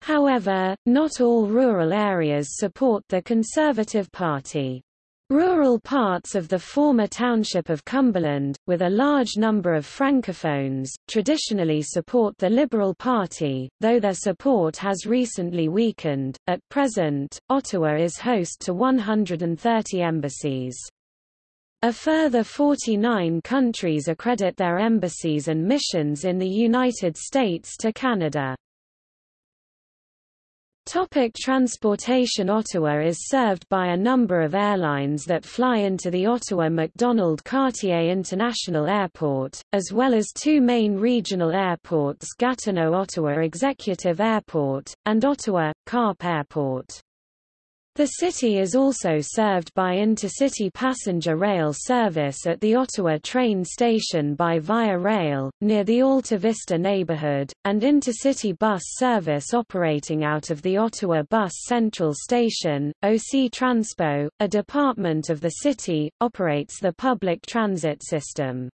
However, not all rural areas support the Conservative Party. Rural parts of the former township of Cumberland, with a large number of francophones, traditionally support the Liberal Party, though their support has recently weakened. At present, Ottawa is host to 130 embassies. A further 49 countries accredit their embassies and missions in the United States to Canada. Topic transportation Ottawa is served by a number of airlines that fly into the Ottawa Macdonald Cartier International Airport, as well as two main regional airports Gatineau-Ottawa Executive Airport, and Ottawa, Carp Airport. The city is also served by intercity passenger rail service at the Ottawa train station by Via Rail, near the Alta Vista neighborhood, and intercity bus service operating out of the Ottawa Bus Central Station. OC Transpo, a department of the city, operates the public transit system.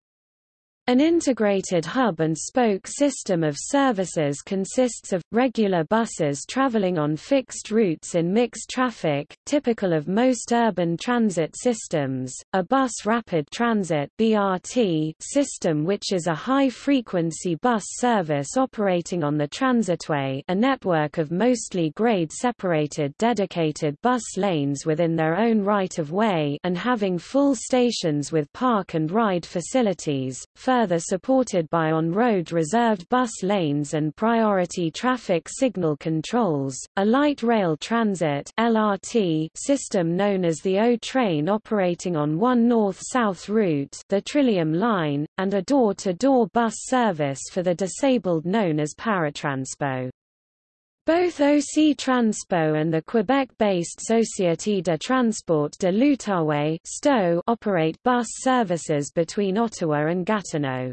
An integrated hub-and-spoke system of services consists of, regular buses traveling on fixed routes in mixed traffic, typical of most urban transit systems, a bus rapid transit BRT system which is a high-frequency bus service operating on the transitway a network of mostly grade-separated dedicated bus lanes within their own right-of-way and having full stations with park and ride facilities, further supported by on-road reserved bus lanes and priority traffic signal controls, a light rail transit LRT system known as the O-Train operating on one north-south route the Trillium Line, and a door-to-door -door bus service for the disabled known as Paratranspo. Both OC Transpo and the Quebec-based Société de Transport de l'Outaouais operate bus services between Ottawa and Gatineau.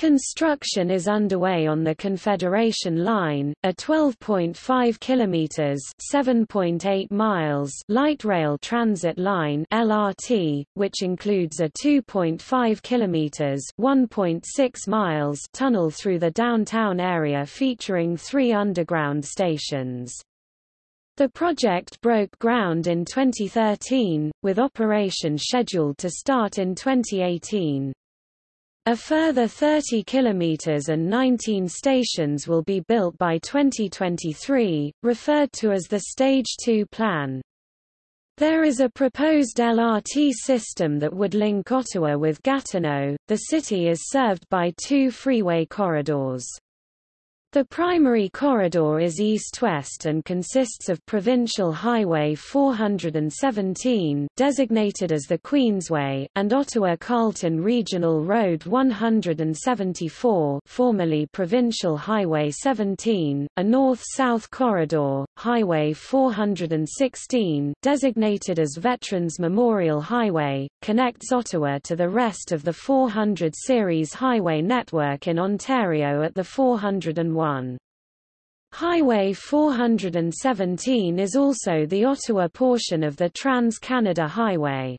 Construction is underway on the Confederation Line, a 12.5 kilometers (7.8 miles) light rail transit line (LRT), which includes a 2.5 kilometers (1.6 miles) tunnel through the downtown area featuring 3 underground stations. The project broke ground in 2013, with operation scheduled to start in 2018. A further 30 kilometers and 19 stations will be built by 2023, referred to as the Stage 2 plan. There is a proposed LRT system that would link Ottawa with Gatineau. The city is served by two freeway corridors. The primary corridor is east-west and consists of Provincial Highway 417 designated as the Queensway, and Ottawa-Carleton Regional Road 174 formerly Provincial Highway 17, a north-south corridor, Highway 416 designated as Veterans Memorial Highway, connects Ottawa to the rest of the 400 series highway network in Ontario at the 401 Highway 417 is also the Ottawa portion of the Trans-Canada Highway.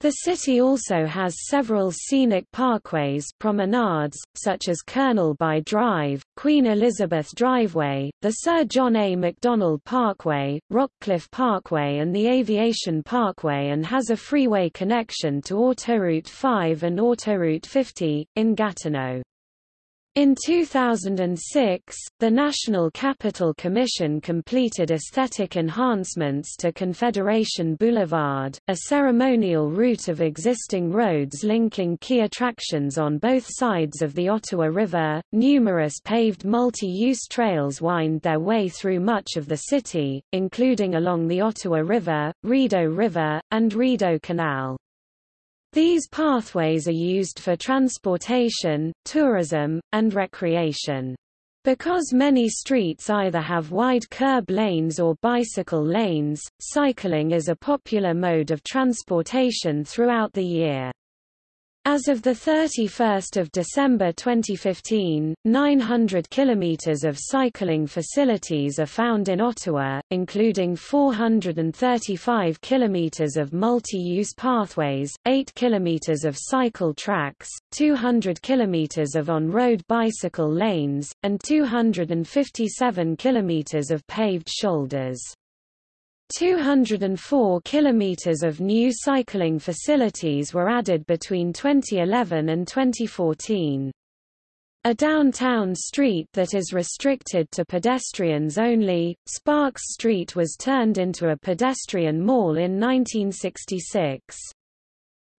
The city also has several scenic parkways promenades, such as Colonel By Drive, Queen Elizabeth Driveway, the Sir John A. Macdonald Parkway, Rockcliffe Parkway and the Aviation Parkway and has a freeway connection to Autoroute 5 and Autoroute 50, in Gatineau. In 2006, the National Capital Commission completed aesthetic enhancements to Confederation Boulevard, a ceremonial route of existing roads linking key attractions on both sides of the Ottawa River. Numerous paved multi-use trails wind their way through much of the city, including along the Ottawa River, Rideau River, and Rideau Canal. These pathways are used for transportation, tourism, and recreation. Because many streets either have wide curb lanes or bicycle lanes, cycling is a popular mode of transportation throughout the year. As of 31 December 2015, 900 kilometers of cycling facilities are found in Ottawa, including 435 kilometers of multi-use pathways, 8 kilometers of cycle tracks, 200 kilometers of on-road bicycle lanes, and 257 kilometers of paved shoulders. 204 kilometers of new cycling facilities were added between 2011 and 2014. A downtown street that is restricted to pedestrians only, Sparks Street was turned into a pedestrian mall in 1966.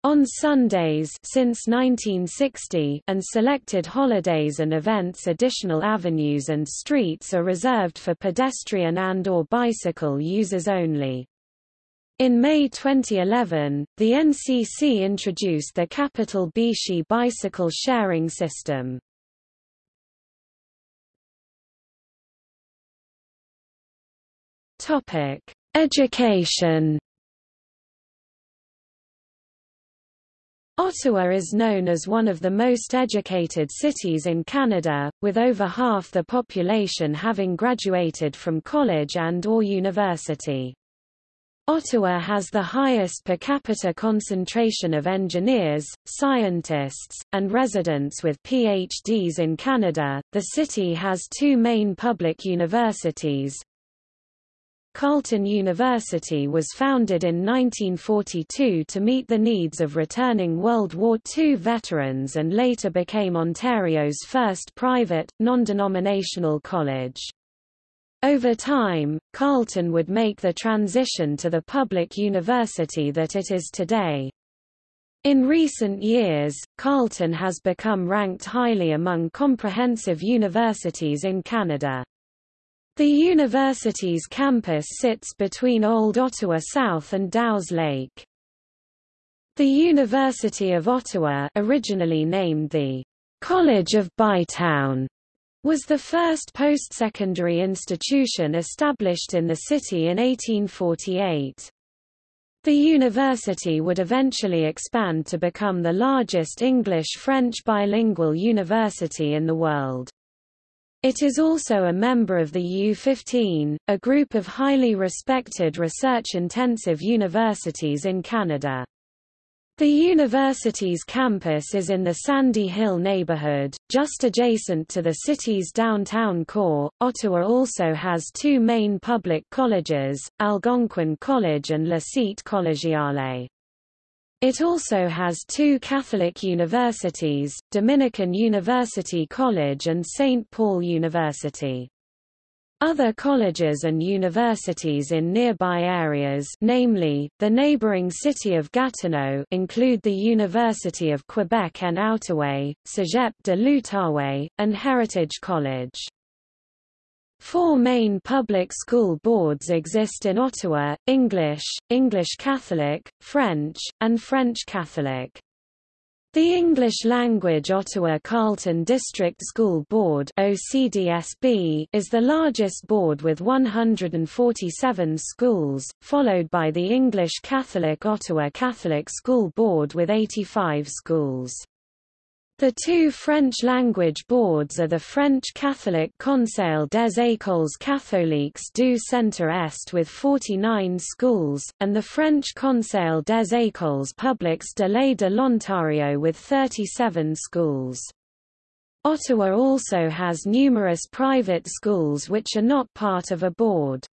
On Sundays since 1960 and selected holidays and events additional avenues and streets are reserved for pedestrian and or bicycle users only. In May 2011, the NCC introduced the Capital BIXI bicycle sharing system. Topic: Education Ottawa is known as one of the most educated cities in Canada, with over half the population having graduated from college and or university. Ottawa has the highest per capita concentration of engineers, scientists, and residents with PhDs in Canada. The city has two main public universities, Carleton University was founded in 1942 to meet the needs of returning World War II veterans and later became Ontario's first private, non-denominational college. Over time, Carleton would make the transition to the public university that it is today. In recent years, Carleton has become ranked highly among comprehensive universities in Canada. The university's campus sits between Old Ottawa South and Dow's Lake. The University of Ottawa originally named the College of Bytown was the first post-secondary institution established in the city in 1848. The university would eventually expand to become the largest English-French bilingual university in the world. It is also a member of the U15, a group of highly respected research-intensive universities in Canada. The university's campus is in the Sandy Hill neighborhood, just adjacent to the city's downtown core. Ottawa also has two main public colleges, Algonquin College and La Cite Collegiale. It also has two Catholic universities, Dominican University College and St. Paul University. Other colleges and universities in nearby areas namely, the neighboring city of Gatineau include the University of Quebec en Outaouais, Cégep de l'Outaouais, and Heritage College. Four main public school boards exist in Ottawa, English, English Catholic, French, and French Catholic. The English-language Ottawa Carleton District School Board OCDSB is the largest board with 147 schools, followed by the English Catholic Ottawa Catholic School Board with 85 schools. The two French-language boards are the French Catholic Conseil des Écoles Catholiques du Centre-Est with 49 schools, and the French Conseil des Écoles Publiques de l'Est de l'Ontario with 37 schools. Ottawa also has numerous private schools which are not part of a board.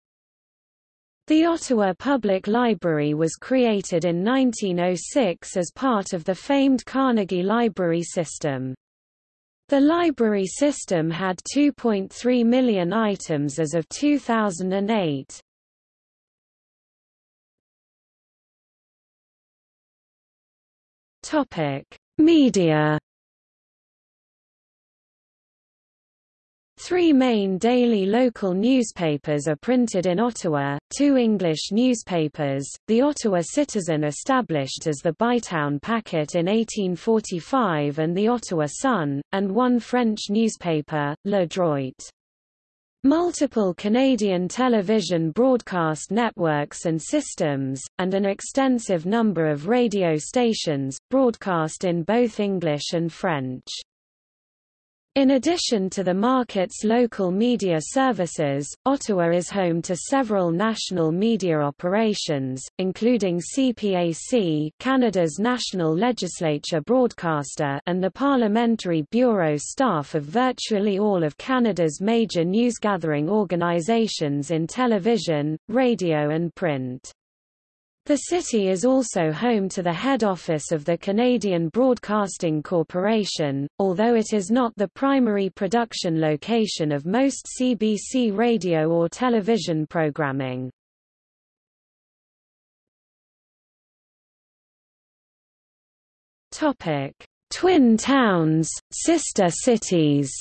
The Ottawa Public Library was created in 1906 as part of the famed Carnegie Library System. The library system had 2.3 million items as of 2008. Topic: Media Three main daily local newspapers are printed in Ottawa, two English newspapers, the Ottawa Citizen established as the Bytown Packet in 1845 and the Ottawa Sun, and one French newspaper, Le Droit. Multiple Canadian television broadcast networks and systems, and an extensive number of radio stations, broadcast in both English and French. In addition to the market's local media services, Ottawa is home to several national media operations, including CPAC Canada's national legislature broadcaster and the parliamentary bureau staff of virtually all of Canada's major newsgathering organizations in television, radio and print. The city is also home to the head office of the Canadian Broadcasting Corporation, although it is not the primary production location of most CBC radio or television programming. Twin towns, sister cities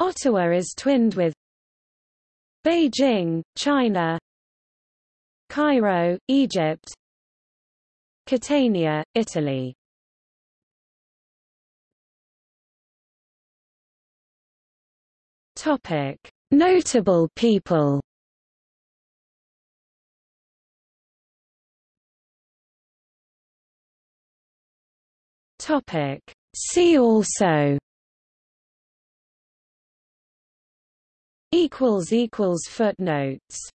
Ottawa is twinned with Beijing, China Cairo, Egypt Catania, Italy Topic: Notable people. Topic: See also equals equals footnotes